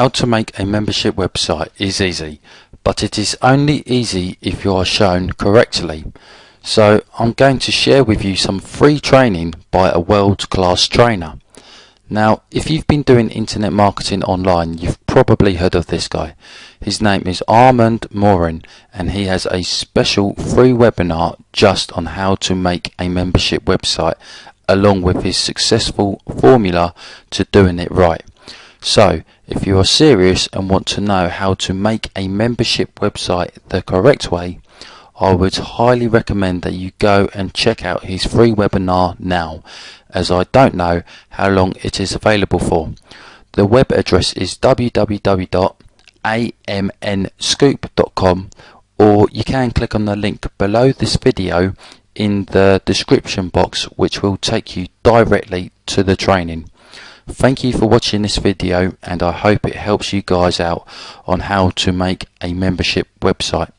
How to make a membership website is easy, but it is only easy if you are shown correctly. So I'm going to share with you some free training by a world-class trainer. Now, if you've been doing internet marketing online, you've probably heard of this guy. His name is Armand Morin, and he has a special free webinar just on how to make a membership website, along with his successful formula to doing it right. So, if you are serious and want to know how to make a membership website the correct way, I would highly recommend that you go and check out his free webinar now, as I don't know how long it is available for. The web address is www.amnscoop.com or you can click on the link below this video in the description box which will take you directly to the training. Thank you for watching this video and I hope it helps you guys out on how to make a membership website.